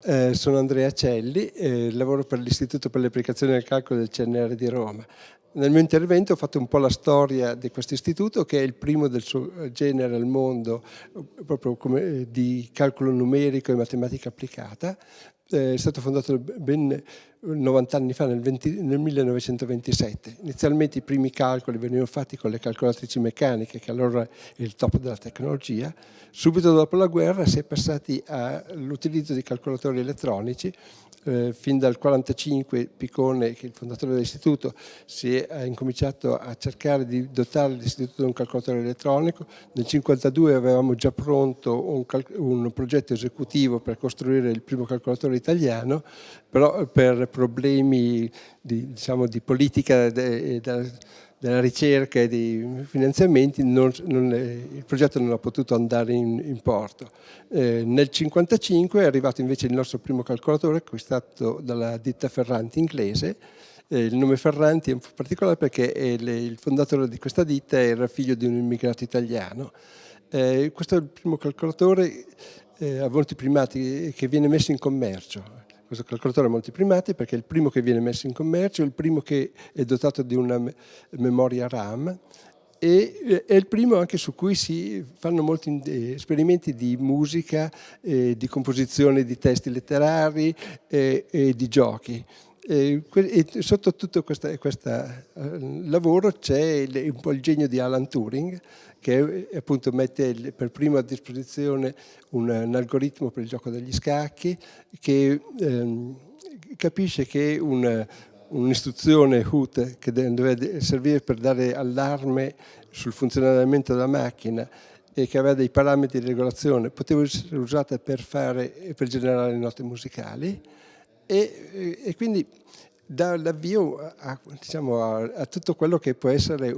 Eh, sono Andrea Celli, eh, lavoro per l'Istituto per le applicazioni del calcolo del CNR di Roma. Nel mio intervento ho fatto un po' la storia di questo istituto che è il primo del suo genere al mondo proprio come, eh, di calcolo numerico e matematica applicata. Eh, è stato fondato ben 90 anni fa, nel, 20, nel, 1927. Inizialmente i primi calcoli venivano fatti con le calcolatrici meccaniche, che allora è il top della tecnologia. Subito dopo la guerra si è passati all'utilizzo di calcolatori elettronici. Eh, fin dal 1945 Piccone, che è il fondatore dell'istituto, si è incominciato a cercare di dotare l'istituto di un calcolatore elettronico. Nel 1952 avevamo già pronto un, un progetto esecutivo per costruire il primo calcolatore italiano, però per problemi di, diciamo, di politica de, de, della ricerca e dei finanziamenti non, non, il progetto non ha potuto andare in, in porto. Eh, nel 1955 è arrivato invece il nostro primo calcolatore acquistato dalla ditta Ferranti inglese eh, il nome Ferranti è un po' particolare perché il, il fondatore di questa ditta era figlio di un immigrato italiano. Eh, questo è il primo calcolatore eh, a volti primati che viene messo in commercio questo calcolatore a molti primati perché è il primo che viene messo in commercio, il primo che è dotato di una memoria RAM e eh, è il primo anche su cui si fanno molti eh, esperimenti di musica, eh, di composizione di testi letterari eh, e di giochi. E, sotto tutto questo lavoro c'è un po' il genio di Alan Turing che appunto mette per primo a disposizione un, un algoritmo per il gioco degli scacchi che ehm, capisce che un'istruzione HUT che deve servire per dare allarme sul funzionamento della macchina e che aveva dei parametri di regolazione poteva essere usata per, fare, per generare note musicali e, e quindi dà l'avvio a, diciamo, a, a, tutto quello che può essere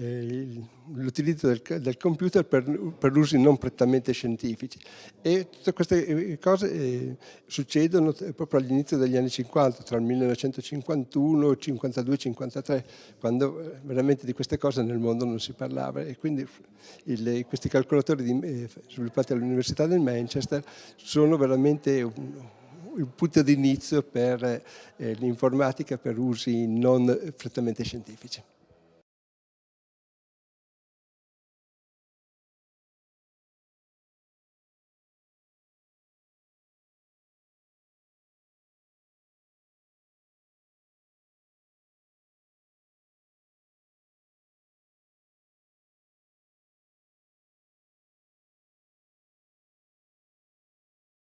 eh, l'utilizzo del, del, computer per, per, usi non prettamente scientifici. E tutte queste eh, cose eh, succedono proprio all'inizio degli anni 50, tra il 1951, 52 e 53, quando eh, veramente di queste cose nel mondo non si parlava e quindi il, questi calcolatori di, eh, sviluppati all'Università del Manchester sono veramente un, il punto di inizio per eh, l'informatica per usi non prettamente scientifici.